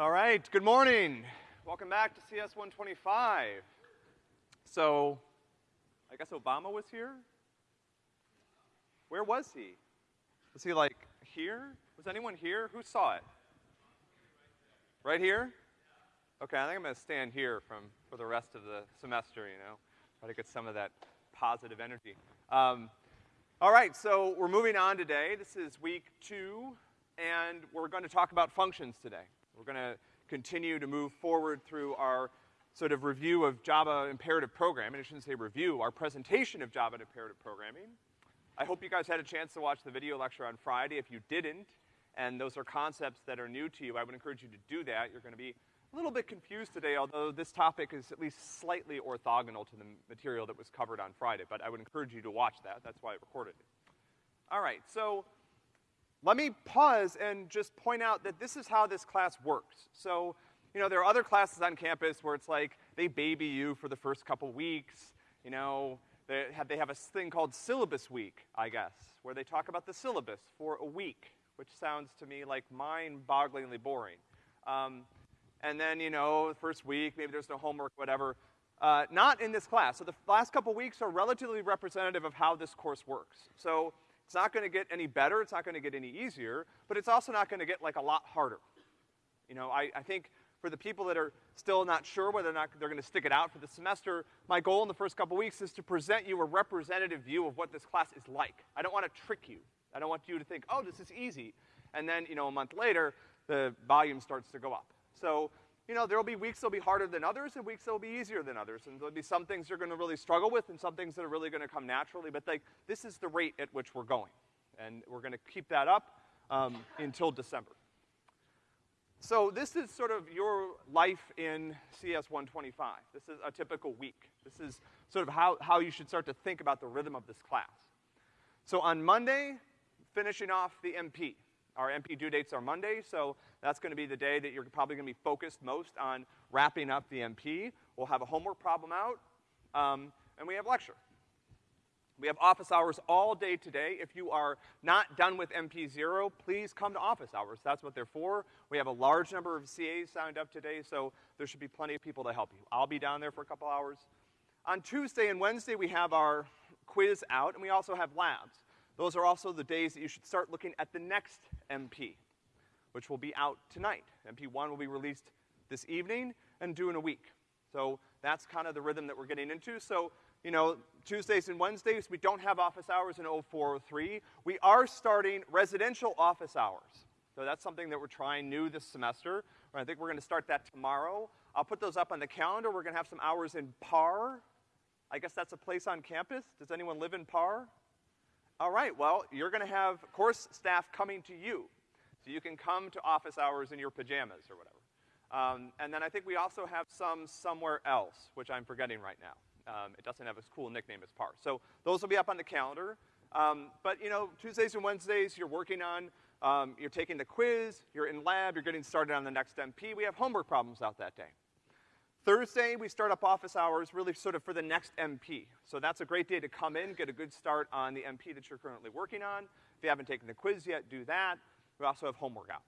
All right, good morning. Welcome back to CS 125. So, I guess Obama was here? Where was he? Was he like here? Was anyone here? Who saw it? Right here? Okay, I think I'm gonna stand here from, for the rest of the semester, you know, try to get some of that positive energy. Um, all right, so we're moving on today. This is week two, and we're to talk about functions today. We're gonna continue to move forward through our sort of review of Java imperative programming. I shouldn't say review, our presentation of Java imperative programming. I hope you guys had a chance to watch the video lecture on Friday. If you didn't, and those are concepts that are new to you, I would encourage you to do that. You're gonna be a little bit confused today, although this topic is at least slightly orthogonal to the material that was covered on Friday, but I would encourage you to watch that. That's why I recorded it. All right, so let me pause and just point out that this is how this class works. So, you know, there are other classes on campus where it's like they baby you for the first couple weeks, you know, they have, they have a thing called syllabus week, I guess, where they talk about the syllabus for a week, which sounds to me like mind-bogglingly boring. Um, and then, you know, the first week, maybe there's no homework, whatever. Uh, not in this class. So the last couple weeks are relatively representative of how this course works. So it's not gonna get any better, it's not gonna get any easier, but it's also not gonna get like a lot harder. You know, I, I think for the people that are still not sure whether or not they're gonna stick it out for the semester, my goal in the first couple weeks is to present you a representative view of what this class is like. I don't wanna trick you. I don't want you to think, oh, this is easy. And then, you know, a month later, the volume starts to go up. So, you know, there'll be weeks that'll be harder than others and weeks that'll be easier than others. And there'll be some things you're gonna really struggle with and some things that are really gonna come naturally. But like, this is the rate at which we're going. And we're gonna keep that up, um, until December. So this is sort of your life in CS 125. This is a typical week. This is sort of how, how you should start to think about the rhythm of this class. So on Monday, finishing off the MP. Our MP due dates are Monday, so that's gonna be the day that you're probably gonna be focused most on wrapping up the MP. We'll have a homework problem out, um, and we have lecture. We have office hours all day today. If you are not done with MP zero, please come to office hours. That's what they're for. We have a large number of CAs signed up today, so there should be plenty of people to help you. I'll be down there for a couple hours. On Tuesday and Wednesday, we have our quiz out, and we also have labs. Those are also the days that you should start looking at the next MP, which will be out tonight. MP one will be released this evening and due in a week. So that's kind of the rhythm that we're getting into. So, you know, Tuesdays and Wednesdays, we don't have office hours in 0403. We are starting residential office hours. So that's something that we're trying new this semester. I think we're gonna start that tomorrow. I'll put those up on the calendar. We're gonna have some hours in PAR. I guess that's a place on campus. Does anyone live in PAR? All right, well, you're gonna have course staff coming to you. So you can come to office hours in your pajamas or whatever. Um, and then I think we also have some somewhere else, which I'm forgetting right now. Um, it doesn't have as cool nickname as PAR. So those will be up on the calendar. Um, but you know, Tuesdays and Wednesdays, you're working on, um, you're taking the quiz, you're in lab, you're getting started on the next MP. We have homework problems out that day. Thursday, we start up office hours really sort of for the next MP. So that's a great day to come in, get a good start on the MP that you're currently working on. If you haven't taken the quiz yet, do that. We also have homework out.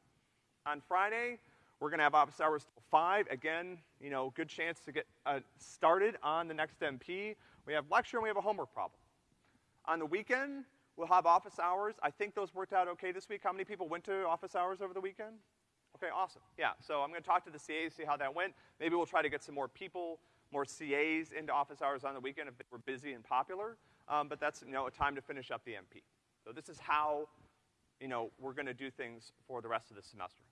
On Friday, we're gonna have office hours till five. Again, you know, good chance to get uh, started on the next MP. We have lecture and we have a homework problem. On the weekend, we'll have office hours. I think those worked out okay this week. How many people went to office hours over the weekend? Okay, awesome. Yeah, so I'm gonna talk to the CAs, see how that went. Maybe we'll try to get some more people, more CAs into office hours on the weekend if we're busy and popular. Um, but that's, you know, a time to finish up the MP. So this is how, you know, we're gonna do things for the rest of the semester.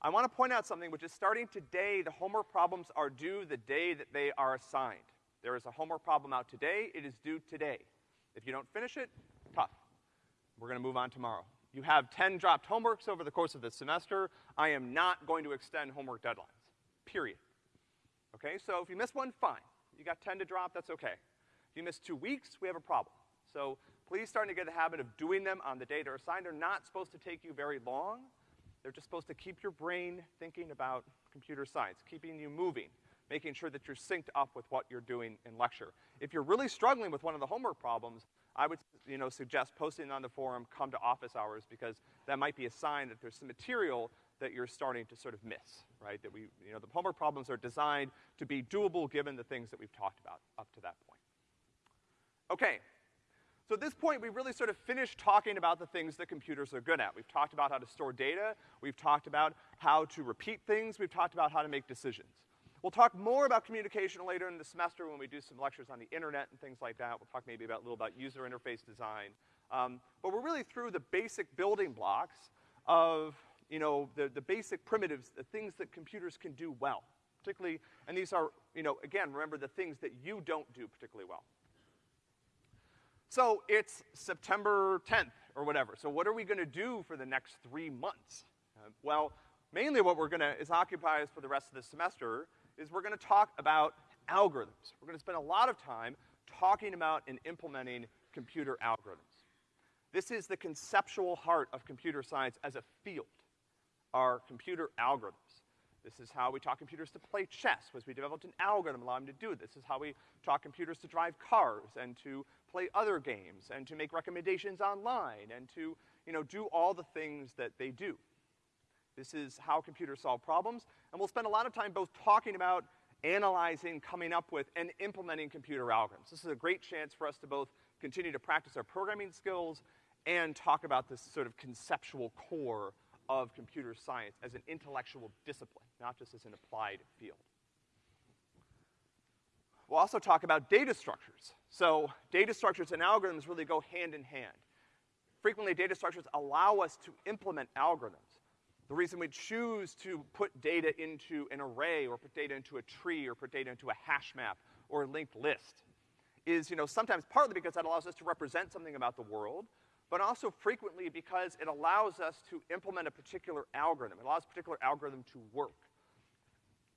I wanna point out something which is starting today, the homework problems are due the day that they are assigned. There is a homework problem out today, it is due today. If you don't finish it, tough. We're gonna move on tomorrow. You have ten dropped homeworks over the course of the semester. I am not going to extend homework deadlines, period. Okay, so if you miss one, fine. You got ten to drop, that's okay. If you miss two weeks, we have a problem. So please start to get the habit of doing them on the day they're assigned. They're not supposed to take you very long. They're just supposed to keep your brain thinking about computer science, keeping you moving, making sure that you're synced up with what you're doing in lecture. If you're really struggling with one of the homework problems, I would, you know, suggest posting on the forum, come to office hours, because that might be a sign that there's some material that you're starting to sort of miss, right? That we, you know, the homework problems are designed to be doable given the things that we've talked about up to that point. Okay. So at this point, we've really sort of finished talking about the things that computers are good at. We've talked about how to store data, we've talked about how to repeat things, we've talked about how to make decisions. We'll talk more about communication later in the semester when we do some lectures on the internet and things like that. We'll talk maybe about, a little about user interface design. Um, but we're really through the basic building blocks of, you know, the, the basic primitives, the things that computers can do well. Particularly, and these are, you know, again, remember the things that you don't do particularly well. So it's September 10th or whatever. So what are we gonna do for the next three months? Uh, well, mainly what we're gonna, is occupy us for the rest of the semester is we're gonna talk about algorithms. We're gonna spend a lot of time talking about and implementing computer algorithms. This is the conceptual heart of computer science as a field, are computer algorithms. This is how we taught computers to play chess, was we developed an algorithm allowing them to do this. This is how we taught computers to drive cars and to play other games and to make recommendations online and to, you know, do all the things that they do. This is how computers solve problems, and we'll spend a lot of time both talking about, analyzing, coming up with, and implementing computer algorithms. This is a great chance for us to both continue to practice our programming skills and talk about this sort of conceptual core of computer science as an intellectual discipline, not just as an applied field. We'll also talk about data structures. So data structures and algorithms really go hand in hand. Frequently, data structures allow us to implement algorithms. The reason we choose to put data into an array or put data into a tree or put data into a hash map or a linked list is, you know, sometimes partly because that allows us to represent something about the world, but also frequently because it allows us to implement a particular algorithm. It allows a particular algorithm to work.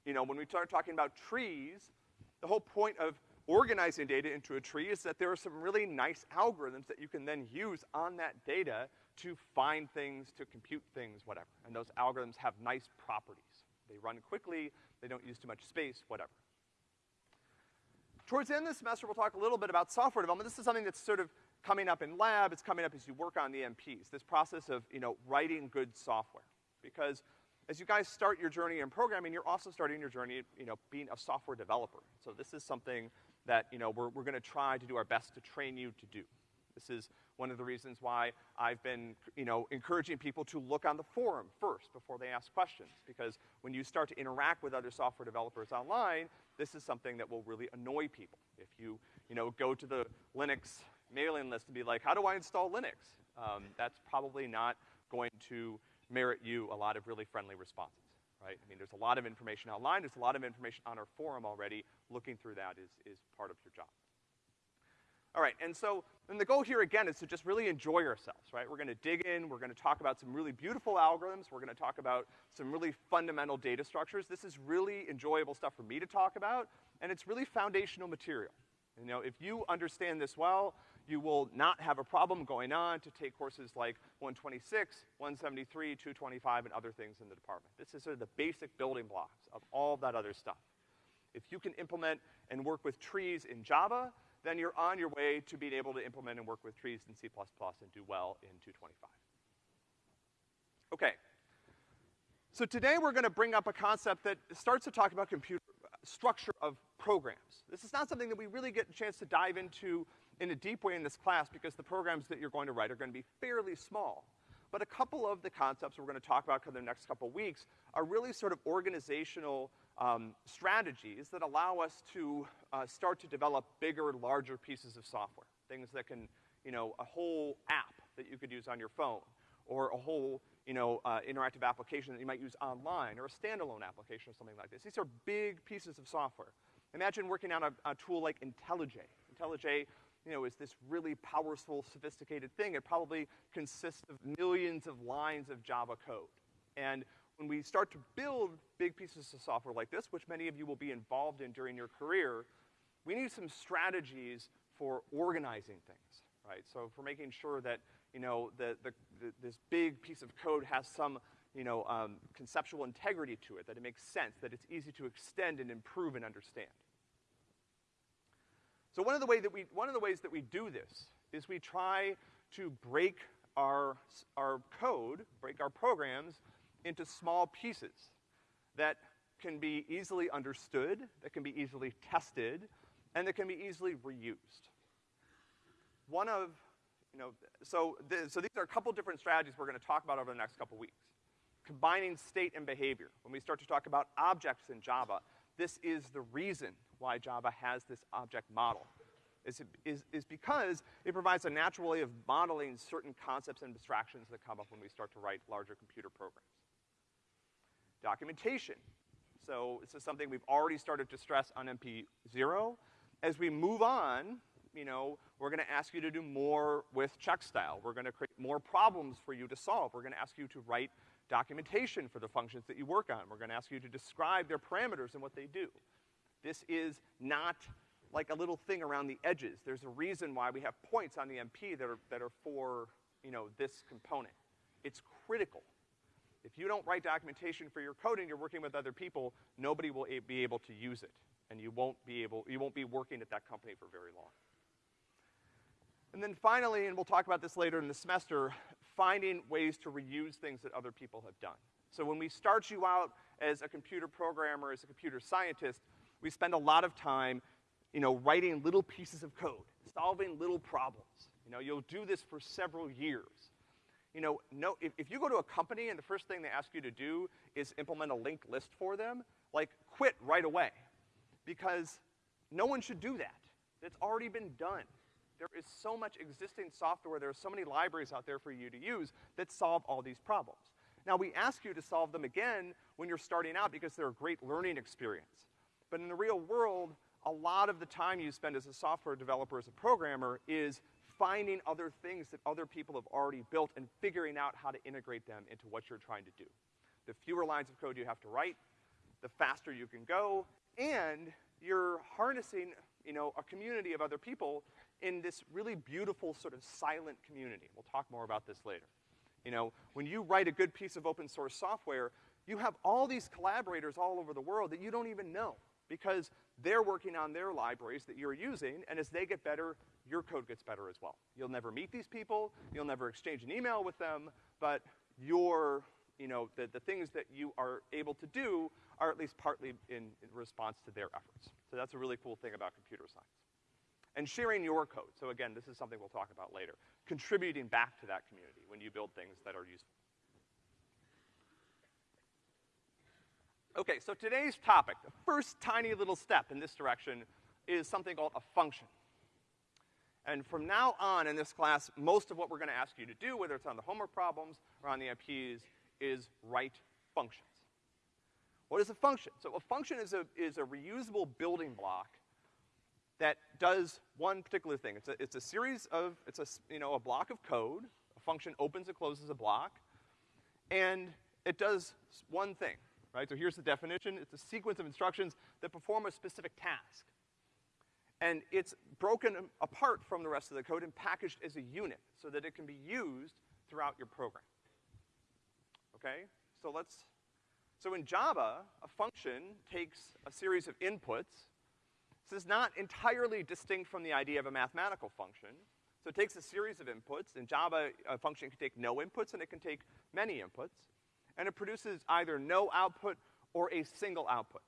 You know, when we start talking about trees, the whole point of organizing data into a tree is that there are some really nice algorithms that you can then use on that data to find things, to compute things, whatever. And those algorithms have nice properties. They run quickly, they don't use too much space, whatever. Towards the end of the semester, we'll talk a little bit about software development. This is something that's sort of coming up in lab, it's coming up as you work on the MPs, this process of, you know, writing good software. Because as you guys start your journey in programming, you're also starting your journey, you know, being a software developer. So this is something that, you know, we're, we're gonna try to do our best to train you to do. This is one of the reasons why I've been, you know, encouraging people to look on the forum first before they ask questions. Because when you start to interact with other software developers online, this is something that will really annoy people. If you, you know, go to the Linux mailing list and be like, how do I install Linux? Um, that's probably not going to merit you a lot of really friendly responses, right? I mean, there's a lot of information online, there's a lot of information on our forum already. Looking through that is, is part of your job. All right, and so, and the goal here again is to just really enjoy ourselves, right? We're gonna dig in, we're gonna talk about some really beautiful algorithms, we're gonna talk about some really fundamental data structures. This is really enjoyable stuff for me to talk about, and it's really foundational material. You know, if you understand this well, you will not have a problem going on to take courses like 126, 173, 225, and other things in the department. This is sort of the basic building blocks of all that other stuff. If you can implement and work with trees in Java, then you're on your way to being able to implement and work with trees in C++ and do well in 225. Okay. So today we're gonna bring up a concept that starts to talk about computer structure of programs. This is not something that we really get a chance to dive into in a deep way in this class because the programs that you're going to write are gonna be fairly small. But a couple of the concepts we're gonna talk about for the next couple weeks are really sort of organizational um, strategies that allow us to uh, start to develop bigger, larger pieces of software. Things that can, you know, a whole app that you could use on your phone, or a whole, you know, uh, interactive application that you might use online, or a standalone application or something like this. These are big pieces of software. Imagine working on a, a tool like IntelliJ. IntelliJ, you know, is this really powerful, sophisticated thing. It probably consists of millions of lines of Java code. And when we start to build big pieces of software like this, which many of you will be involved in during your career, we need some strategies for organizing things, right? So for making sure that, you know, the, the, the this big piece of code has some, you know, um, conceptual integrity to it, that it makes sense, that it's easy to extend and improve and understand. So one of the way that we, one of the ways that we do this is we try to break our, our code, break our programs into small pieces that can be easily understood, that can be easily tested, and that can be easily reused. One of, you know, so, th so these are a couple different strategies we're gonna talk about over the next couple weeks. Combining state and behavior. When we start to talk about objects in Java, this is the reason why Java has this object model. Is, is, is because it provides a natural way of modeling certain concepts and abstractions that come up when we start to write larger computer programs. Documentation. So this is something we've already started to stress on MP0. As we move on, you know, we're gonna ask you to do more with Checkstyle. We're gonna create more problems for you to solve. We're gonna ask you to write documentation for the functions that you work on. We're gonna ask you to describe their parameters and what they do. This is not like a little thing around the edges. There's a reason why we have points on the MP that are, that are for, you know, this component. It's critical. If you don't write documentation for your code and you're working with other people, nobody will be able to use it. And you won't be able, you won't be working at that company for very long. And then finally, and we'll talk about this later in the semester, finding ways to reuse things that other people have done. So when we start you out as a computer programmer, as a computer scientist, we spend a lot of time, you know, writing little pieces of code, solving little problems. You know, you'll do this for several years. You know, no, if, if you go to a company and the first thing they ask you to do is implement a linked list for them, like, quit right away. Because no one should do that. It's already been done. There is so much existing software, there are so many libraries out there for you to use that solve all these problems. Now, we ask you to solve them again when you're starting out because they're a great learning experience. But in the real world, a lot of the time you spend as a software developer, as a programmer, is finding other things that other people have already built and figuring out how to integrate them into what you're trying to do. The fewer lines of code you have to write, the faster you can go, and you're harnessing, you know, a community of other people in this really beautiful sort of silent community. We'll talk more about this later. You know, when you write a good piece of open source software, you have all these collaborators all over the world that you don't even know because they're working on their libraries that you're using, and as they get better, your code gets better as well. You'll never meet these people, you'll never exchange an email with them, but your, you know, the, the things that you are able to do are at least partly in, in response to their efforts. So that's a really cool thing about computer science. And sharing your code. So again, this is something we'll talk about later. Contributing back to that community when you build things that are useful. Okay, so today's topic, the first tiny little step in this direction is something called a function. And from now on in this class, most of what we're gonna ask you to do, whether it's on the homework problems or on the MPs, is write functions. What is a function? So a function is a, is a reusable building block that does one particular thing. It's a, it's a series of, it's a, you know, a block of code. A function opens and closes a block. And it does one thing, right? So here's the definition. It's a sequence of instructions that perform a specific task. And it's broken apart from the rest of the code and packaged as a unit so that it can be used throughout your program. Okay? So let's, so in Java, a function takes a series of inputs. This is not entirely distinct from the idea of a mathematical function. So it takes a series of inputs. In Java, a function can take no inputs and it can take many inputs. And it produces either no output or a single output.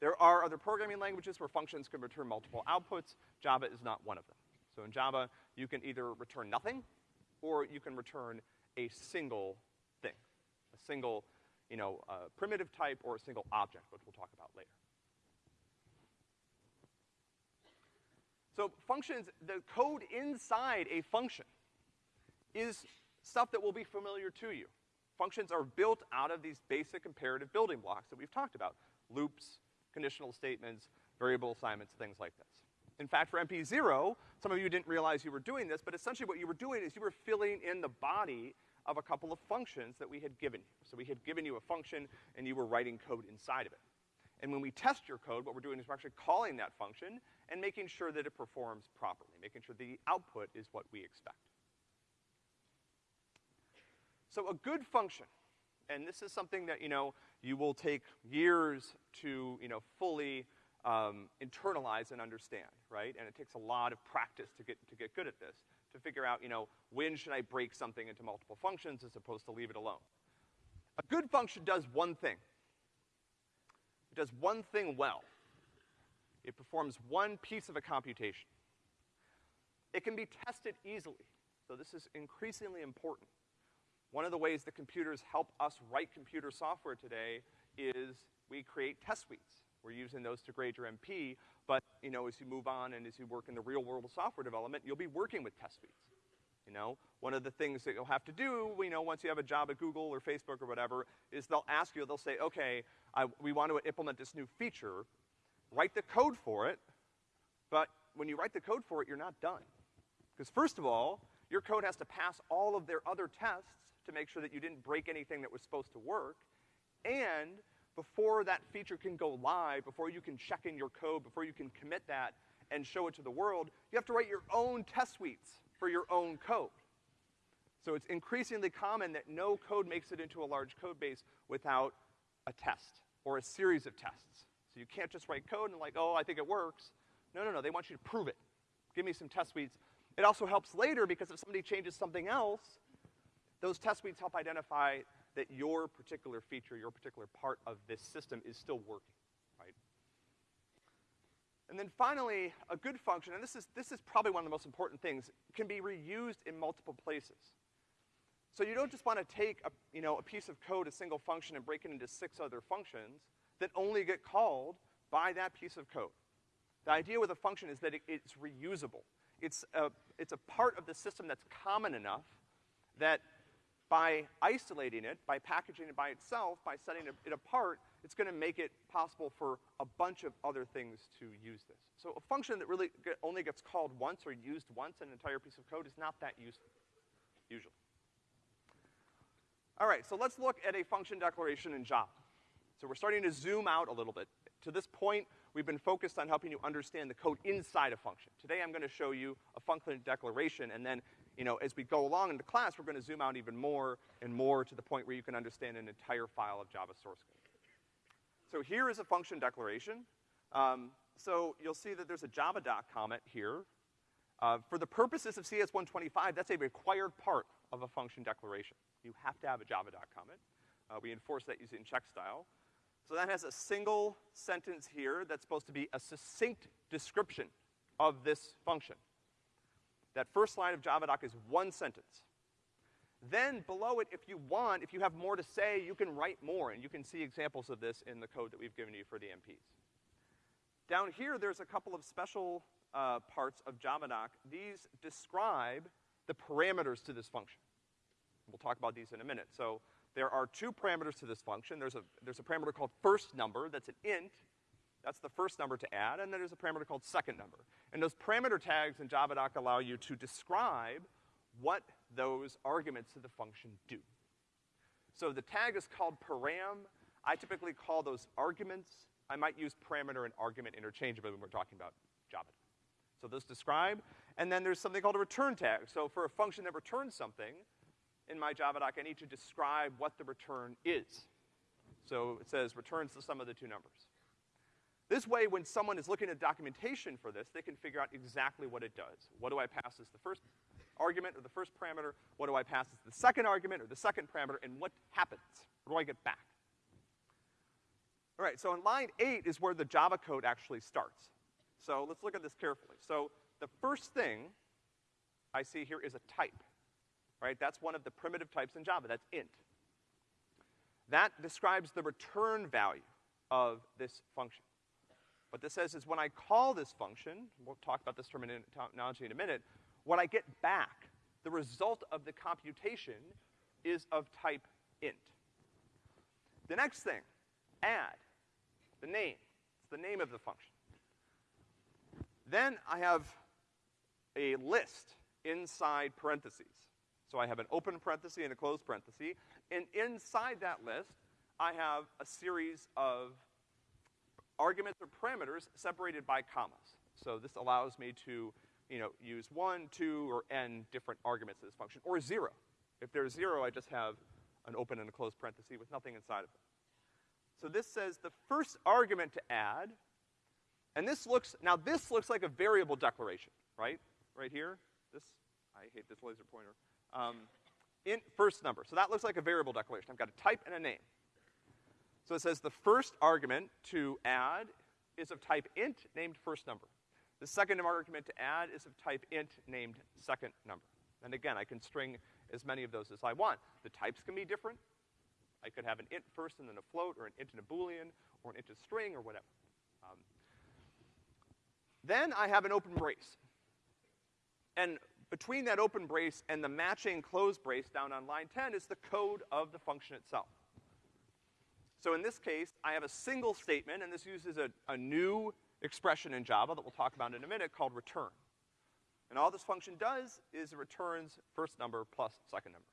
There are other programming languages where functions can return multiple outputs. Java is not one of them. So in Java, you can either return nothing, or you can return a single thing. A single, you know, uh, primitive type or a single object, which we'll talk about later. So functions, the code inside a function is stuff that will be familiar to you. Functions are built out of these basic imperative building blocks that we've talked about. Loops, conditional statements, variable assignments, things like this. In fact, for MP0, some of you didn't realize you were doing this, but essentially what you were doing is you were filling in the body of a couple of functions that we had given you. So we had given you a function and you were writing code inside of it. And when we test your code, what we're doing is we're actually calling that function and making sure that it performs properly, making sure the output is what we expect. So a good function, and this is something that, you know, you will take years to, you know, fully um, internalize and understand, right? And it takes a lot of practice to get, to get good at this, to figure out, you know, when should I break something into multiple functions as opposed to leave it alone. A good function does one thing. It does one thing well. It performs one piece of a computation. It can be tested easily, so this is increasingly important. One of the ways that computers help us write computer software today is we create test suites. We're using those to grade your MP, but, you know, as you move on and as you work in the real world of software development, you'll be working with test suites. You know, one of the things that you'll have to do, you know, once you have a job at Google or Facebook or whatever, is they'll ask you, they'll say, okay, I, we want to implement this new feature, write the code for it, but when you write the code for it, you're not done. Because first of all, your code has to pass all of their other tests to make sure that you didn't break anything that was supposed to work, and before that feature can go live, before you can check in your code, before you can commit that and show it to the world, you have to write your own test suites for your own code. So it's increasingly common that no code makes it into a large code base without a test or a series of tests. So you can't just write code and like, oh, I think it works. No, no, no, they want you to prove it. Give me some test suites. It also helps later because if somebody changes something else, those test suites help identify that your particular feature, your particular part of this system is still working, right? And then finally, a good function, and this is, this is probably one of the most important things, can be reused in multiple places. So you don't just wanna take a, you know, a piece of code, a single function, and break it into six other functions that only get called by that piece of code. The idea with a function is that it, it's reusable. It's a, it's a part of the system that's common enough that by isolating it, by packaging it by itself, by setting it apart, it's gonna make it possible for a bunch of other things to use this. So a function that really only gets called once or used once in an entire piece of code is not that useful, usually. All right, so let's look at a function declaration in Java. So we're starting to zoom out a little bit. To this point, we've been focused on helping you understand the code inside a function. Today I'm gonna show you a function declaration, and then you know, as we go along into class, we're gonna zoom out even more and more to the point where you can understand an entire file of Java source code. So here is a function declaration. Um, so you'll see that there's a JavaDoc comment here. Uh, for the purposes of CS125, that's a required part of a function declaration. You have to have a JavaDoc comment. Uh, we enforce that using Checkstyle. So that has a single sentence here that's supposed to be a succinct description of this function. That first line of JavaDoc is one sentence. Then below it, if you want, if you have more to say, you can write more, and you can see examples of this in the code that we've given you for the MPs. Down here, there's a couple of special uh, parts of JavaDoc. These describe the parameters to this function. We'll talk about these in a minute. So there are two parameters to this function. There's a, there's a parameter called first number, that's an int, that's the first number to add, and then there's a parameter called second number. And those parameter tags in JavaDoc allow you to describe what those arguments to the function do. So the tag is called param. I typically call those arguments. I might use parameter and argument interchangeably when we're talking about Java. So those describe, and then there's something called a return tag. So for a function that returns something, in my JavaDoc, I need to describe what the return is. So it says returns the sum of the two numbers. This way, when someone is looking at documentation for this, they can figure out exactly what it does. What do I pass as the first argument or the first parameter? What do I pass as the second argument or the second parameter? And what happens? What do I get back? All right, so in line eight is where the Java code actually starts. So let's look at this carefully. So the first thing I see here is a type, right? That's one of the primitive types in Java, that's int. That describes the return value of this function. What this says is when I call this function, we'll talk about this terminology in a minute, what I get back, the result of the computation, is of type int. The next thing, add, the name. It's the name of the function. Then I have a list inside parentheses. So I have an open parenthesis and a closed parenthesis, and inside that list, I have a series of arguments or parameters separated by commas. So this allows me to, you know, use one, two, or n different arguments of this function, or zero. If there's zero, I just have an open and a closed parenthesis with nothing inside of it. So this says the first argument to add, and this looks, now this looks like a variable declaration, right? Right here, this, I hate this laser pointer. Um, int first number. So that looks like a variable declaration. I've got a type and a name. So it says the first argument to add is of type int named first number. The second argument to add is of type int named second number. And again, I can string as many of those as I want. The types can be different. I could have an int first and then a float, or an int and a boolean, or an int and a string, or whatever. Um, then I have an open brace. And between that open brace and the matching close brace down on line 10 is the code of the function itself. So in this case, I have a single statement, and this uses a, a new expression in Java that we'll talk about in a minute called return. And all this function does is it returns first number plus second number.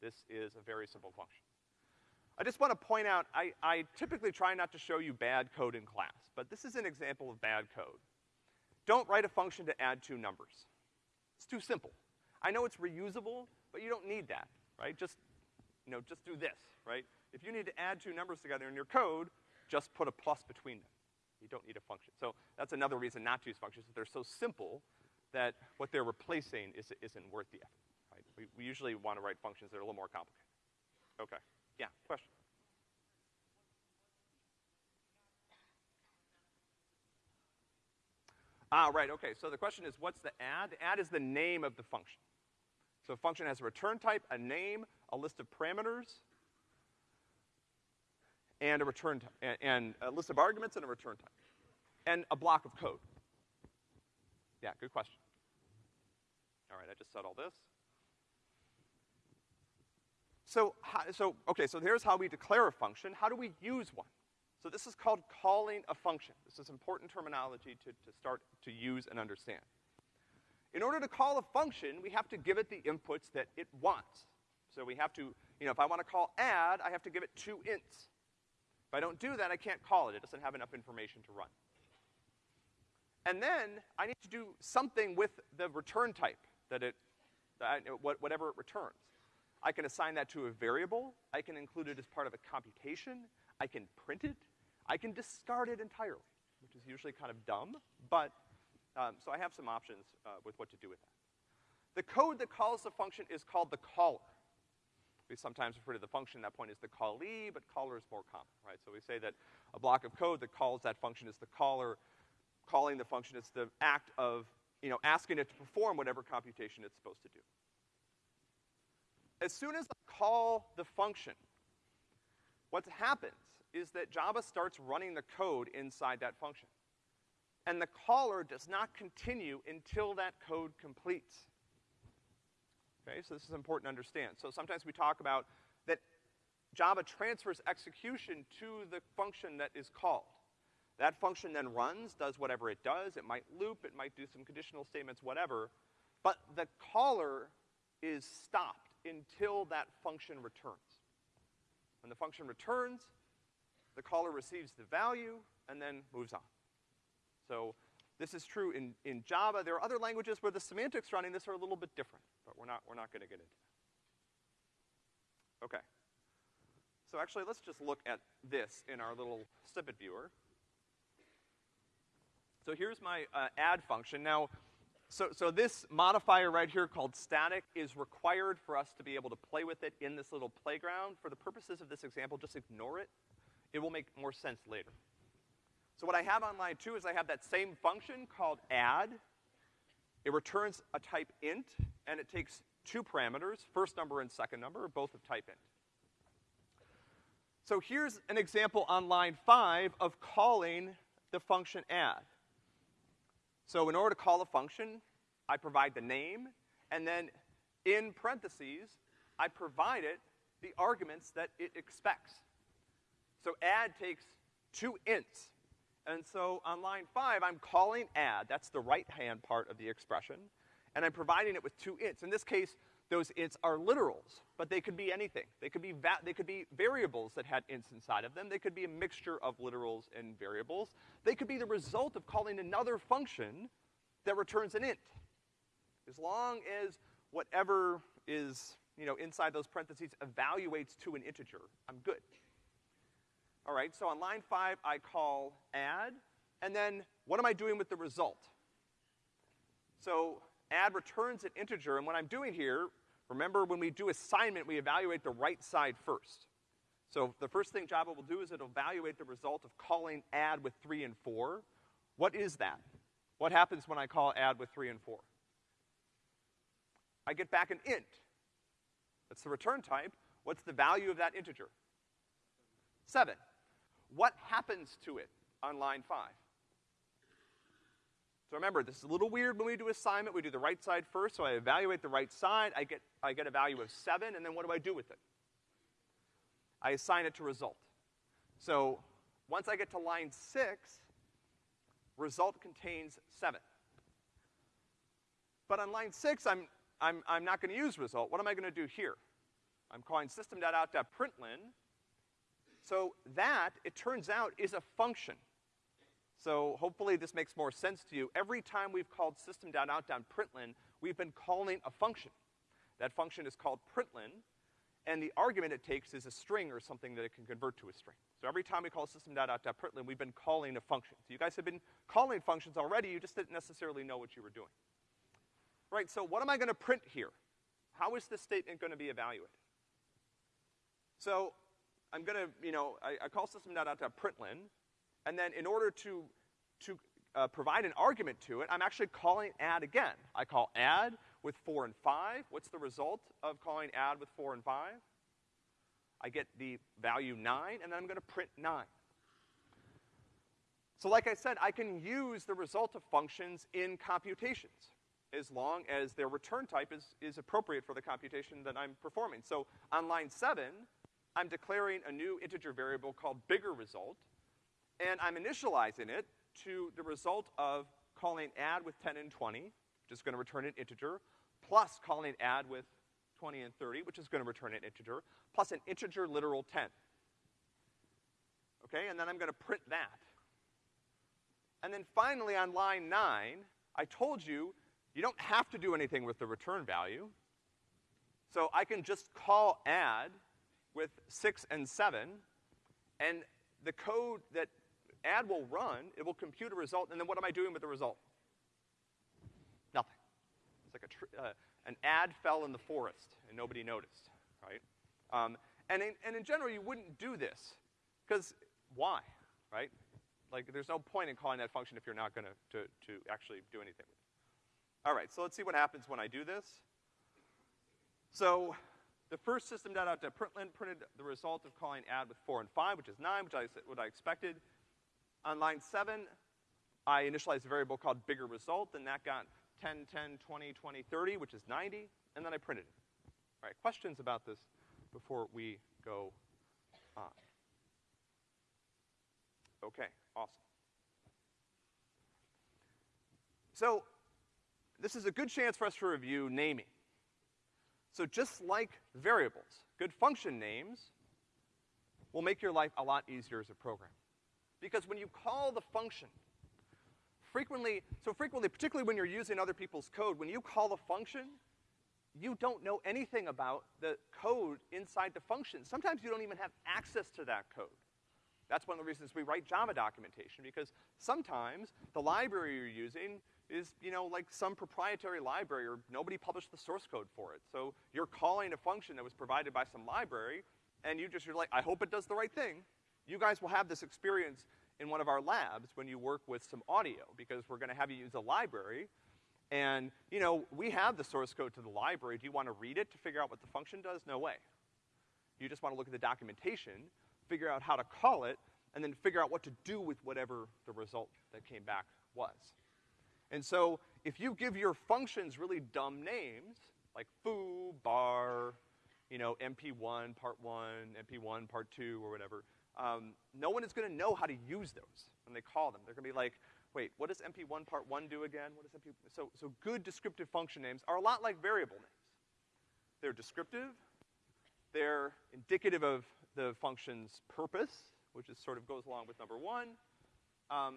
This is a very simple function. I just want to point out, I, I typically try not to show you bad code in class, but this is an example of bad code. Don't write a function to add two numbers. It's too simple. I know it's reusable, but you don't need that, right? Just, you know, just do this, right? If you need to add two numbers together in your code, just put a plus between them. You don't need a function. So that's another reason not to use functions, that they're so simple that what they're replacing is, isn't worth the effort, right? We, we usually want to write functions that are a little more complicated. Okay. Yeah, question? Ah, right, okay. So the question is, what's the add? The add is the name of the function. So a function has a return type, a name, a list of parameters, and a return type, and, and a list of arguments and a return type, and a block of code. Yeah, good question. All right, I just said all this. So, so, okay, so here's how we declare a function. How do we use one? So this is called calling a function. This is important terminology to, to start to use and understand. In order to call a function, we have to give it the inputs that it wants. So we have to, you know, if I want to call add, I have to give it two ints. If I don't do that, I can't call it. It doesn't have enough information to run. And then I need to do something with the return type that it, that whatever it returns. I can assign that to a variable. I can include it as part of a computation. I can print it. I can discard it entirely, which is usually kind of dumb, but, um, so I have some options uh, with what to do with that. The code that calls the function is called the caller. We sometimes refer to the function at that point as the callee, but caller is more common, right? So we say that a block of code that calls that function is the caller. Calling the function is the act of, you know, asking it to perform whatever computation it's supposed to do. As soon as I call the function, what happens is that Java starts running the code inside that function. And the caller does not continue until that code completes. Okay, so this is important to understand. So sometimes we talk about that Java transfers execution to the function that is called. That function then runs, does whatever it does. It might loop, it might do some conditional statements, whatever. But the caller is stopped until that function returns. When the function returns, the caller receives the value and then moves on. So this is true in, in Java. There are other languages where the semantics running this are a little bit different, but we're not, we're not gonna get into that. Okay. So actually, let's just look at this in our little snippet viewer. So here's my uh, add function. Now, so, so this modifier right here called static is required for us to be able to play with it in this little playground. For the purposes of this example, just ignore it. It will make more sense later. So what I have on line two is I have that same function called add. It returns a type int, and it takes two parameters, first number and second number, both of type int. So here's an example on line five of calling the function add. So in order to call a function, I provide the name, and then in parentheses, I provide it the arguments that it expects. So add takes two ints. And so on line five, I'm calling add, that's the right-hand part of the expression, and I'm providing it with two ints. In this case, those ints are literals, but they could be anything. They could be they could be variables that had ints inside of them. They could be a mixture of literals and variables. They could be the result of calling another function that returns an int. As long as whatever is, you know, inside those parentheses evaluates to an integer, I'm good. All right, so on line five, I call add, and then what am I doing with the result? So add returns an integer, and what I'm doing here, Remember, when we do assignment, we evaluate the right side first. So the first thing Java will do is it'll evaluate the result of calling add with three and four. What is that? What happens when I call add with three and four? I get back an int. That's the return type. What's the value of that integer? Seven. What happens to it on line five? So remember, this is a little weird when we do assignment. We do the right side first, so I evaluate the right side. I get, I get a value of seven, and then what do I do with it? I assign it to result. So once I get to line six, result contains seven. But on line six, I'm, I'm, I'm not gonna use result. What am I gonna do here? I'm calling system.out.println. So that, it turns out, is a function. So hopefully this makes more sense to you. Every time we've called system.out.println, we've been calling a function. That function is called println, and the argument it takes is a string or something that it can convert to a string. So every time we call system.out.println, we've been calling a function. So you guys have been calling functions already, you just didn't necessarily know what you were doing. Right, so what am I gonna print here? How is this statement gonna be evaluated? So I'm gonna, you know, I, I call system.out.println, and then in order to, to uh, provide an argument to it, I'm actually calling add again. I call add with four and five. What's the result of calling add with four and five? I get the value nine, and then I'm gonna print nine. So like I said, I can use the result of functions in computations as long as their return type is, is appropriate for the computation that I'm performing. So on line seven, I'm declaring a new integer variable called bigger result, and I'm initializing it to the result of calling add with 10 and 20, which is gonna return an integer, plus calling add with 20 and 30, which is gonna return an integer, plus an integer literal 10. Okay, and then I'm gonna print that. And then finally on line nine, I told you, you don't have to do anything with the return value. So I can just call add with six and seven, and the code that add will run, it will compute a result, and then what am I doing with the result? Nothing. It's like a uh, an add fell in the forest and nobody noticed, right? Um, and, in, and in general, you wouldn't do this, because why, right? Like, there's no point in calling that function if you're not gonna, to, to actually do anything with it. All right, so let's see what happens when I do this. So, the first system.out.println printed the result of calling add with four and five, which is nine, which I, what I expected. On line seven, I initialized a variable called bigger result, and that got 10, 10, 20, 20, 30, which is 90, and then I printed it. All right, questions about this before we go on? Okay, awesome. So, this is a good chance for us to review naming. So just like variables, good function names will make your life a lot easier as a programmer. Because when you call the function, frequently, so frequently, particularly when you're using other people's code, when you call the function, you don't know anything about the code inside the function. Sometimes you don't even have access to that code. That's one of the reasons we write Java documentation, because sometimes the library you're using is, you know, like some proprietary library or nobody published the source code for it. So you're calling a function that was provided by some library, and you just, you're like, I hope it does the right thing, you guys will have this experience in one of our labs when you work with some audio, because we're gonna have you use a library. And, you know, we have the source code to the library. Do you wanna read it to figure out what the function does? No way. You just wanna look at the documentation, figure out how to call it, and then figure out what to do with whatever the result that came back was. And so, if you give your functions really dumb names, like foo, bar, you know, MP1, part one, MP1, part two, or whatever, um, no one is gonna know how to use those when they call them. They're gonna be like, wait, what does MP1 part one do again? What does MP, so, so good descriptive function names are a lot like variable names. They're descriptive, they're indicative of the function's purpose, which is sort of goes along with number one. Um,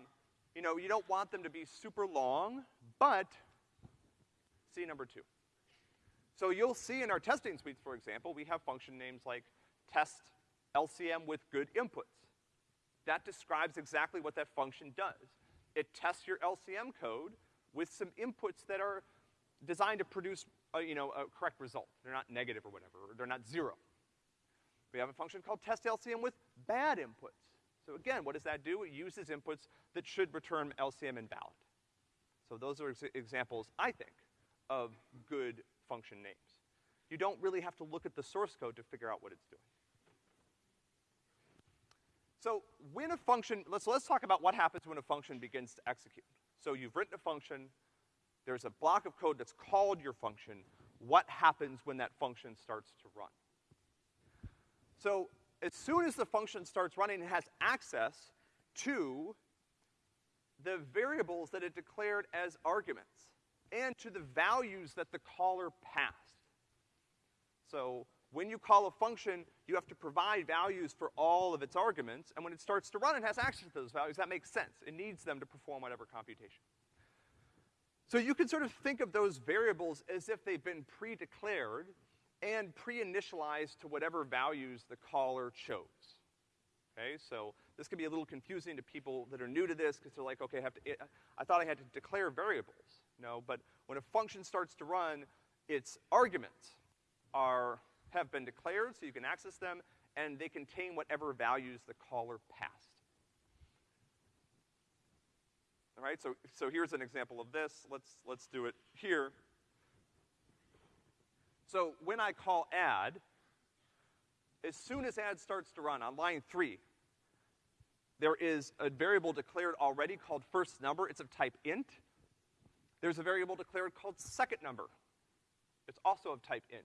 you know, you don't want them to be super long, but see number two. So you'll see in our testing suites, for example, we have function names like test LCM with good inputs. That describes exactly what that function does. It tests your LCM code with some inputs that are designed to produce uh, you know, a correct result. They're not negative or whatever, or they're not zero. We have a function called test LCM with bad inputs. So again, what does that do? It uses inputs that should return LCM invalid. So those are ex examples, I think, of good function names. You don't really have to look at the source code to figure out what it's doing. So when a function, let's, let's talk about what happens when a function begins to execute. So you've written a function, there's a block of code that's called your function. What happens when that function starts to run? So as soon as the function starts running, it has access to the variables that it declared as arguments and to the values that the caller passed. So when you call a function, you have to provide values for all of its arguments, and when it starts to run, it has access to those values. That makes sense. It needs them to perform whatever computation. So you can sort of think of those variables as if they've been pre-declared and pre-initialized to whatever values the caller chose. Okay, so this can be a little confusing to people that are new to this because they're like, okay, I have to, eh, I thought I had to declare variables. No, but when a function starts to run, its arguments are, have been declared so you can access them, and they contain whatever values the caller passed. All right, so, so here's an example of this. Let's, let's do it here. So when I call add, as soon as add starts to run on line three, there is a variable declared already called first number. It's of type int. There's a variable declared called second number. It's also of type int.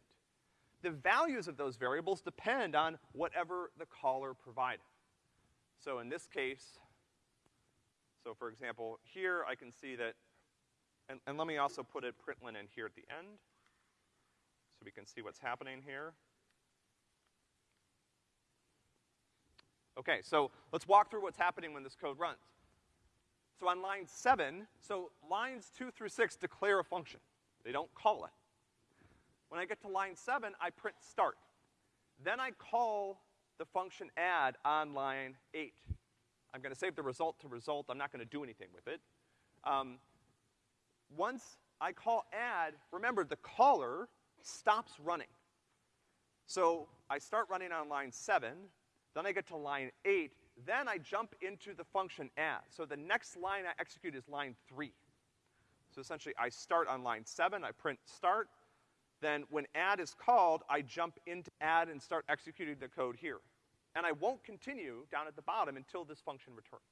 The values of those variables depend on whatever the caller provided. So in this case, so for example, here I can see that, and, and let me also put a println in here at the end, so we can see what's happening here. Okay, so let's walk through what's happening when this code runs. So on line seven, so lines two through six declare a function. They don't call it. When I get to line seven, I print start. Then I call the function add on line eight. I'm gonna save the result to result. I'm not gonna do anything with it. Um, once I call add, remember the caller stops running. So I start running on line seven, then I get to line eight, then I jump into the function add. So the next line I execute is line three. So essentially I start on line seven, I print start, then when add is called, I jump into add and start executing the code here. And I won't continue down at the bottom until this function returns.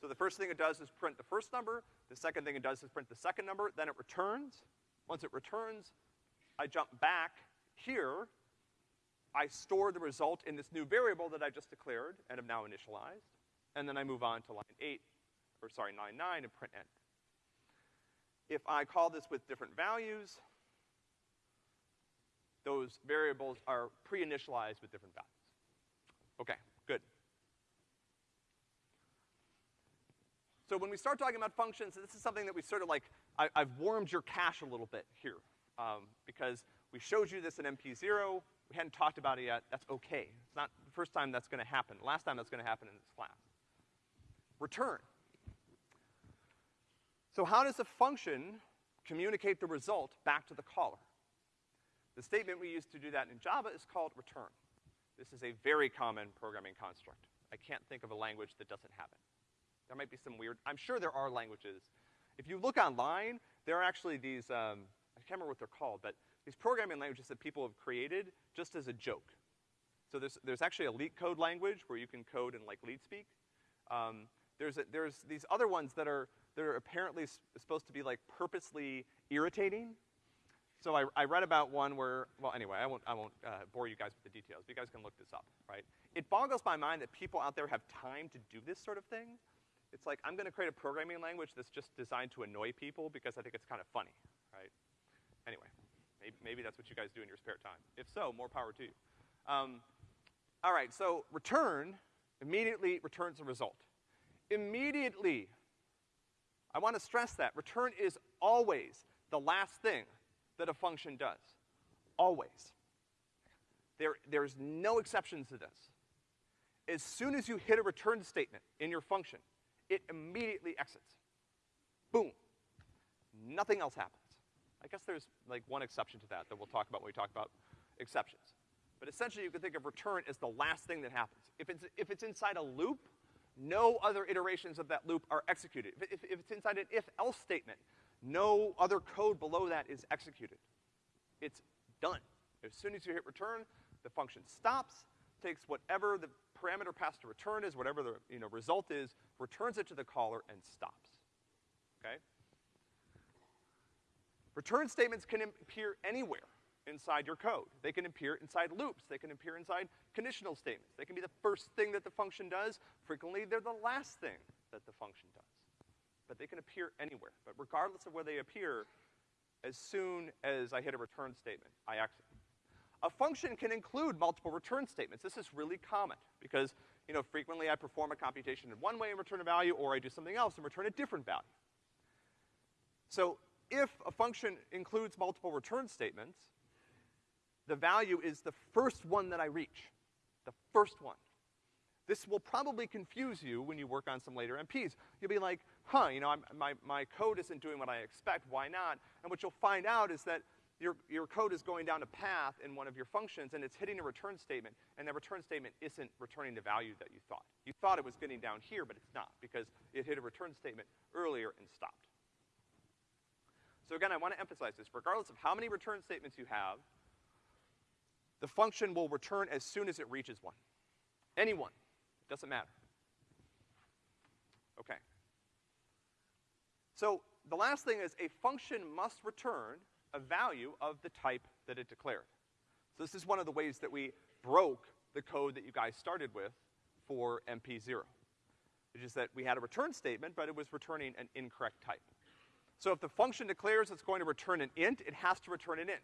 So the first thing it does is print the first number, the second thing it does is print the second number, then it returns. Once it returns, I jump back here I store the result in this new variable that I just declared and have now initialized, and then I move on to line eight, or sorry, line nine and print end. If I call this with different values, those variables are pre-initialized with different values. Okay, good. So when we start talking about functions, this is something that we sort of like, I, have warmed your cache a little bit here, um, because we showed you this in MP0, we hadn't talked about it yet, that's okay. It's not the first time that's gonna happen. Last time that's gonna happen in this class. Return. So how does a function communicate the result back to the caller? The statement we use to do that in Java is called return. This is a very common programming construct. I can't think of a language that doesn't have it. There might be some weird, I'm sure there are languages. If you look online, there are actually these, um, I can't remember what they're called, but these programming languages that people have created just as a joke. So there's, there's actually a leak code language where you can code in like LeetSpeak. Um, there's, a, there's these other ones that are, that are apparently supposed to be like purposely irritating. So I, I read about one where, well anyway, I won't, I won't uh, bore you guys with the details. But you guys can look this up, right? It boggles my mind that people out there have time to do this sort of thing. It's like, I'm gonna create a programming language that's just designed to annoy people because I think it's kind of funny, right? Anyway. Maybe, maybe that's what you guys do in your spare time. If so, more power to you. Um, all right, so return immediately returns a result. Immediately. I want to stress that. Return is always the last thing that a function does. Always. There, there's no exceptions to this. As soon as you hit a return statement in your function, it immediately exits. Boom. Nothing else happens. I guess there's like one exception to that that we'll talk about when we talk about exceptions. But essentially you can think of return as the last thing that happens. If it's, if it's inside a loop, no other iterations of that loop are executed. If, if, if it's inside an if-else statement, no other code below that is executed. It's done. As soon as you hit return, the function stops, takes whatever the parameter passed to return is, whatever the, you know, result is, returns it to the caller and stops. Okay? Return statements can appear anywhere inside your code. They can appear inside loops. They can appear inside conditional statements. They can be the first thing that the function does. Frequently, they're the last thing that the function does. But they can appear anywhere. But regardless of where they appear, as soon as I hit a return statement, I exit. A function can include multiple return statements. This is really common because, you know, frequently I perform a computation in one way and return a value, or I do something else and return a different value. So if a function includes multiple return statements, the value is the first one that I reach. The first one. This will probably confuse you when you work on some later MPs. You'll be like, huh, you know, I'm, my, my code isn't doing what I expect, why not? And what you'll find out is that your, your code is going down a path in one of your functions and it's hitting a return statement, and that return statement isn't returning the value that you thought. You thought it was getting down here, but it's not, because it hit a return statement earlier and stopped. So again, I want to emphasize this. Regardless of how many return statements you have, the function will return as soon as it reaches one. Any one. Doesn't matter. Okay. So the last thing is a function must return a value of the type that it declared. So this is one of the ways that we broke the code that you guys started with for MP0. Which is that we had a return statement, but it was returning an incorrect type. So if the function declares it's going to return an int, it has to return an int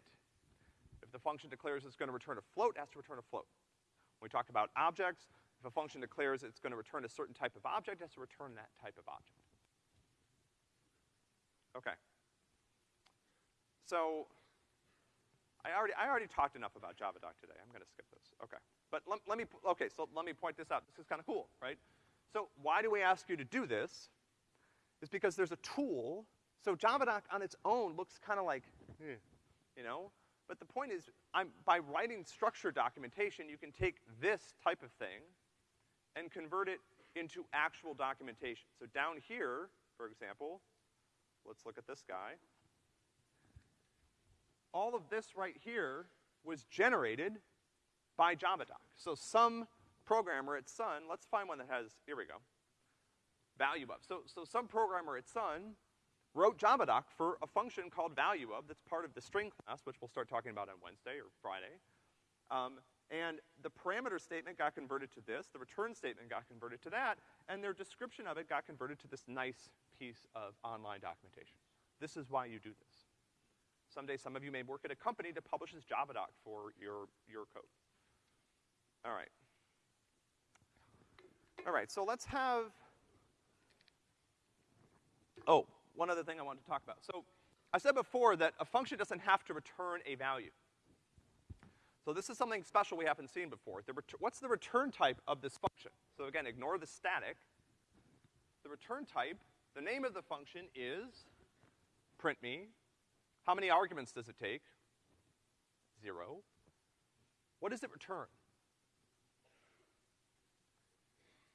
If the function declares it's gonna return a float, it has to return a float. When we talk about objects, if a function declares it's gonna return a certain type of object, it has to return that type of object. Okay. So, I already, I already talked enough about JavaDoc today. I'm gonna skip this. Okay. But let, let me, okay, so let me point this out. This is kinda cool, right? So why do we ask you to do this? Is because there's a tool. So JavaDoc on its own looks kinda like, eh, you know? But the point is, I'm, by writing structured documentation, you can take this type of thing and convert it into actual documentation. So down here, for example, let's look at this guy. All of this right here was generated by JavaDoc. So some programmer at Sun, let's find one that has, here we go, value of. So, so some programmer at Sun wrote JavaDoc for a function called value of that's part of the string class, which we'll start talking about on Wednesday or Friday. Um, and the parameter statement got converted to this, the return statement got converted to that, and their description of it got converted to this nice piece of online documentation. This is why you do this. Someday some of you may work at a company that publishes JavaDoc for your, your code. All right. All right, so let's have, oh, one other thing I wanted to talk about. So I said before that a function doesn't have to return a value. So this is something special we haven't seen before. The what's the return type of this function? So again, ignore the static. The return type, the name of the function is print me. How many arguments does it take? Zero. What does it return?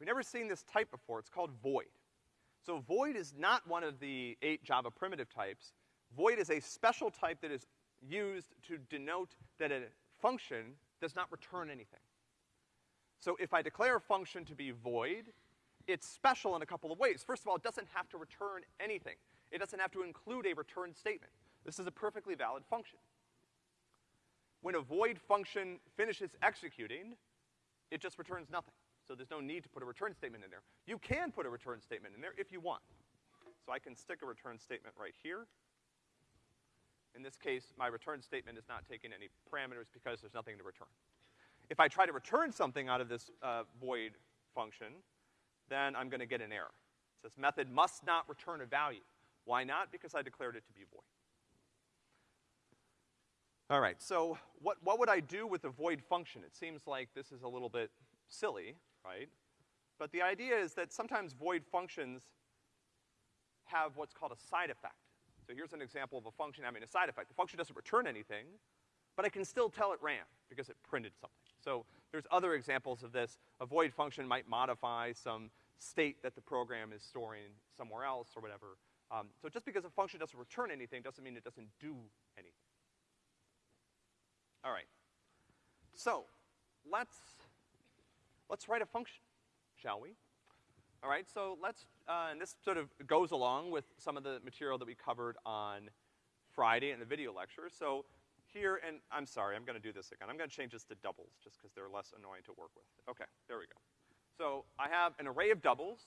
We've never seen this type before. It's called void. So void is not one of the eight Java primitive types. Void is a special type that is used to denote that a function does not return anything. So if I declare a function to be void, it's special in a couple of ways. First of all, it doesn't have to return anything. It doesn't have to include a return statement. This is a perfectly valid function. When a void function finishes executing, it just returns nothing. So there's no need to put a return statement in there. You can put a return statement in there if you want. So I can stick a return statement right here. In this case, my return statement is not taking any parameters because there's nothing to return. If I try to return something out of this uh, void function, then I'm gonna get an error. It says method must not return a value. Why not? Because I declared it to be void. All right, so what, what would I do with a void function? It seems like this is a little bit silly, right? But the idea is that sometimes void functions have what's called a side effect. So here's an example of a function having a side effect. The function doesn't return anything, but I can still tell it ran because it printed something. So there's other examples of this. A void function might modify some state that the program is storing somewhere else or whatever. Um, so just because a function doesn't return anything doesn't mean it doesn't do anything. All right. So let's, let's write a function, shall we? All right, so let's, uh, and this sort of goes along with some of the material that we covered on Friday in the video lecture. So here, and I'm sorry, I'm gonna do this again. I'm gonna change this to doubles just because they're less annoying to work with. Okay, there we go. So I have an array of doubles,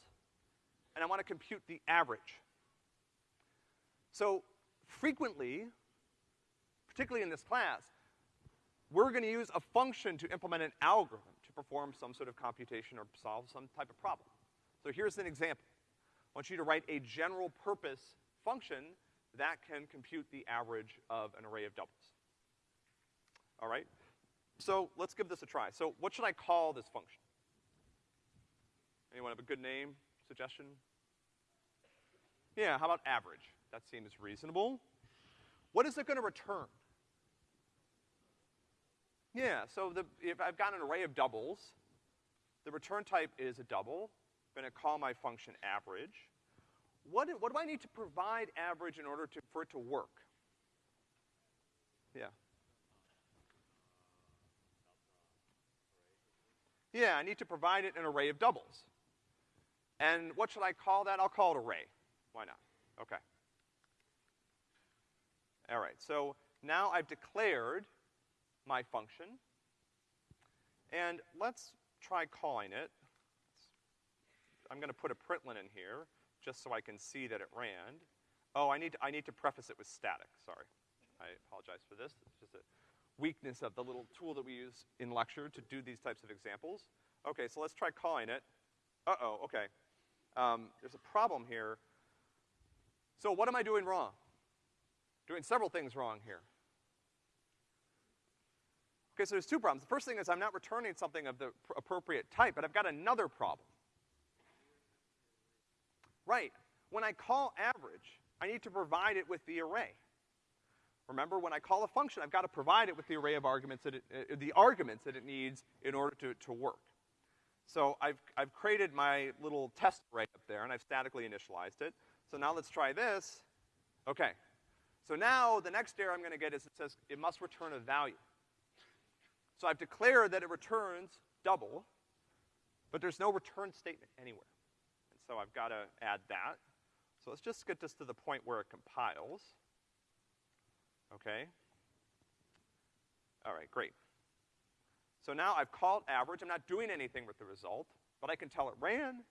and I wanna compute the average. So frequently, particularly in this class, we're gonna use a function to implement an algorithm to perform some sort of computation or solve some type of problem. So here's an example. I want you to write a general purpose function that can compute the average of an array of doubles. All right? So let's give this a try. So what should I call this function? Anyone have a good name, suggestion? Yeah, how about average? That seems reasonable. What is it gonna return? Yeah, so the, if I've got an array of doubles, the return type is a double. I'm gonna call my function average. What do, what do I need to provide average in order to, for it to work? Yeah. Yeah, I need to provide it an array of doubles. And what should I call that? I'll call it array. Why not? Okay. All right, so now I've declared my function. And let's try calling it. I'm gonna put a println in here, just so I can see that it ran. Oh, I need to, I need to preface it with static, sorry. I apologize for this. It's just a weakness of the little tool that we use in lecture to do these types of examples. Okay, so let's try calling it. Uh-oh, okay. Um, there's a problem here. So what am I doing wrong? Doing several things wrong here. Okay, so there's two problems. The first thing is I'm not returning something of the appropriate type, but I've got another problem. Right. When I call average, I need to provide it with the array. Remember, when I call a function, I've got to provide it with the array of arguments that it, uh, the arguments that it needs in order to, to work. So I've, I've created my little test array up there, and I've statically initialized it. So now let's try this. Okay. So now the next error I'm gonna get is it says it must return a value. So I've declared that it returns double, but there's no return statement anywhere so I've got to add that. So let's just get this to the point where it compiles. Okay? All right, great. So now I've called average. I'm not doing anything with the result, but I can tell it ran,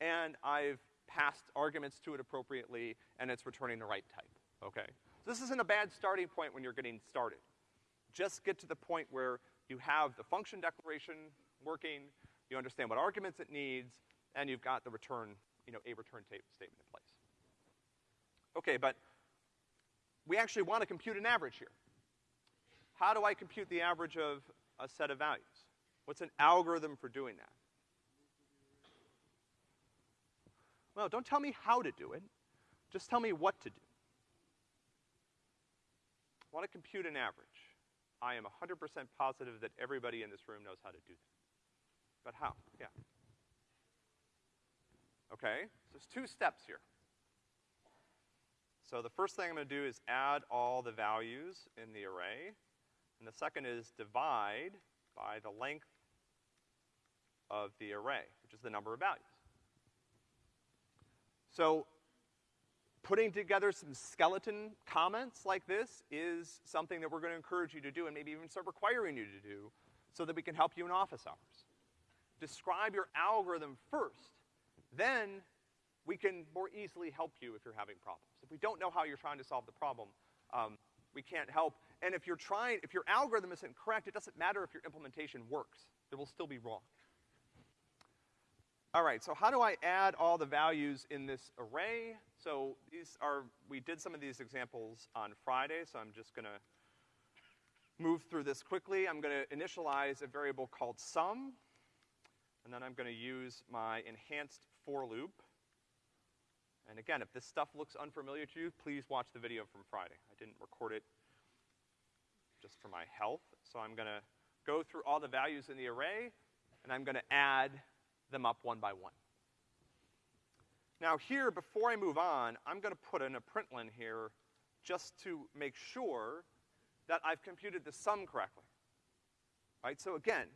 and I've passed arguments to it appropriately, and it's returning the right type, okay? So this isn't a bad starting point when you're getting started. Just get to the point where you have the function declaration working, you understand what arguments it needs, and you've got the return you know, a return statement in place. Okay, but we actually want to compute an average here. How do I compute the average of a set of values? What's an algorithm for doing that? Well, don't tell me how to do it. Just tell me what to do. I want to compute an average. I am 100% positive that everybody in this room knows how to do that. But how? Yeah. Okay? So there's two steps here. So the first thing I'm gonna do is add all the values in the array. And the second is divide by the length of the array, which is the number of values. So putting together some skeleton comments like this is something that we're gonna encourage you to do and maybe even start requiring you to do so that we can help you in office hours. Describe your algorithm first then we can more easily help you if you're having problems. If we don't know how you're trying to solve the problem, um, we can't help. And if you're trying, if your algorithm isn't correct, it doesn't matter if your implementation works. It will still be wrong. All right, so how do I add all the values in this array? So these are, we did some of these examples on Friday, so I'm just gonna move through this quickly. I'm gonna initialize a variable called sum, and then I'm gonna use my enhanced for loop. And again, if this stuff looks unfamiliar to you, please watch the video from Friday. I didn't record it just for my health, so I'm gonna go through all the values in the array, and I'm gonna add them up one by one. Now here, before I move on, I'm gonna put in a println here just to make sure that I've computed the sum correctly. Right, so again,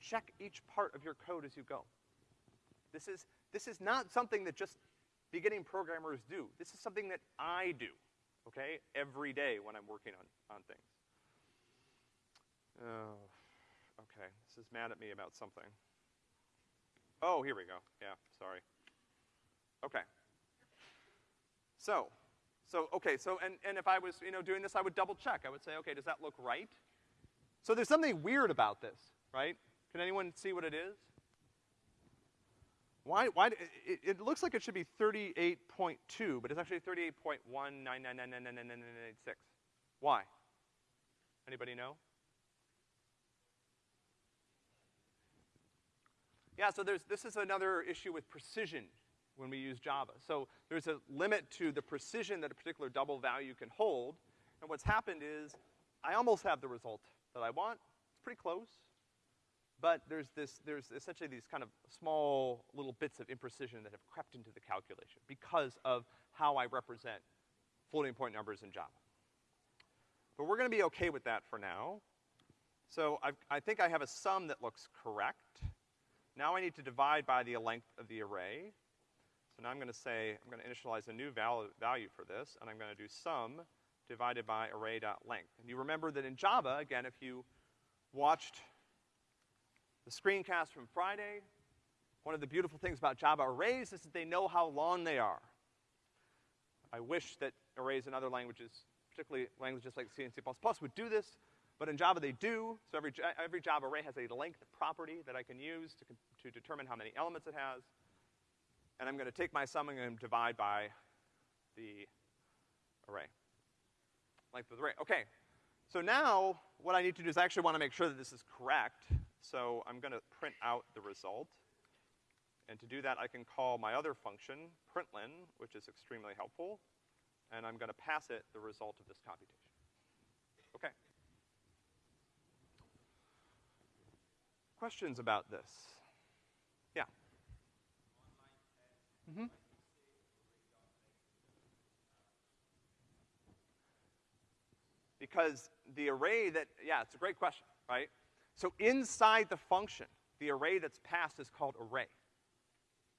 check each part of your code as you go. This is, this is not something that just beginning programmers do. This is something that I do, okay, every day when I'm working on, on things. Oh, okay, this is mad at me about something. Oh, here we go. Yeah, sorry. Okay. So, so, okay, so, and, and if I was, you know, doing this, I would double check. I would say, okay, does that look right? So there's something weird about this, right? Can anyone see what it is? Why, why, it, it looks like it should be 38.2, but it's actually 38.199999996. Why? Anybody know? Yeah, so there's, this is another issue with precision when we use Java. So there's a limit to the precision that a particular double value can hold, and what's happened is I almost have the result that I want. It's pretty close. But there's this, there's essentially these kind of small little bits of imprecision that have crept into the calculation because of how I represent floating point numbers in Java. But we're gonna be okay with that for now. So I've, I think I have a sum that looks correct. Now I need to divide by the length of the array. So now I'm gonna say, I'm gonna initialize a new val value for this, and I'm gonna do sum divided by array.length. And you remember that in Java, again, if you watched the screencast from Friday, one of the beautiful things about Java arrays is that they know how long they are. I wish that arrays in other languages, particularly languages like C and C++, would do this, but in Java they do. So every, every Java array has a length property that I can use to, to determine how many elements it has. And I'm gonna take my sum and divide by the array. Length of the array. Okay. So now, what I need to do is I actually wanna make sure that this is correct. So I'm gonna print out the result. And to do that, I can call my other function, println, which is extremely helpful, and I'm gonna pass it the result of this computation. Okay. Questions about this? Yeah. Mm-hmm. Because the array that, yeah, it's a great question, right? So inside the function, the array that's passed is called array.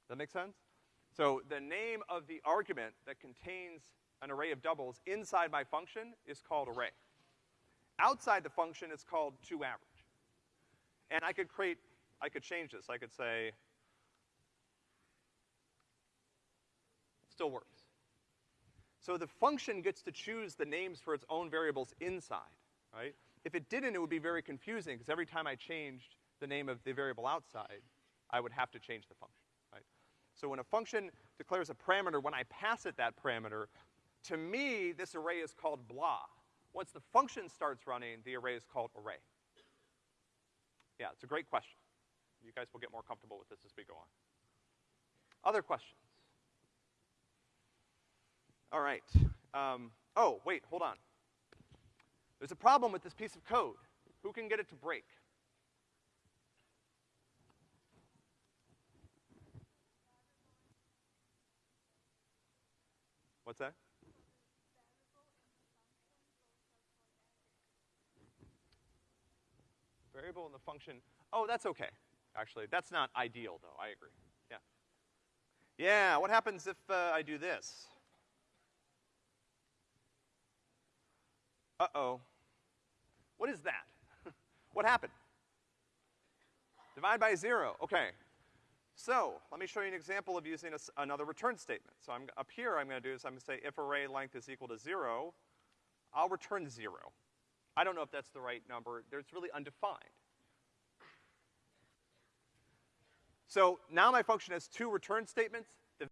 Does that make sense? So the name of the argument that contains an array of doubles inside my function is called array. Outside the function, it's called toAverage. And I could create, I could change this. I could say, still works. So the function gets to choose the names for its own variables inside, right? If it didn't, it would be very confusing, because every time I changed the name of the variable outside, I would have to change the function, right? So when a function declares a parameter, when I pass it that parameter, to me, this array is called blah. Once the function starts running, the array is called array. Yeah, it's a great question. You guys will get more comfortable with this as we go on. Other questions? All right. Um, oh, wait, hold on. There's a problem with this piece of code. Who can get it to break? What's that? Variable in the function. Oh, that's okay. Actually, that's not ideal though, I agree. Yeah. Yeah, what happens if uh, I do this? Uh-oh. What is that? what happened? Divide by zero. Okay. So, let me show you an example of using a, another return statement. So I'm, up here, I'm gonna do is I'm gonna say if array length is equal to zero, I'll return zero. I don't know if that's the right number. It's really undefined. So now my function has two return statements.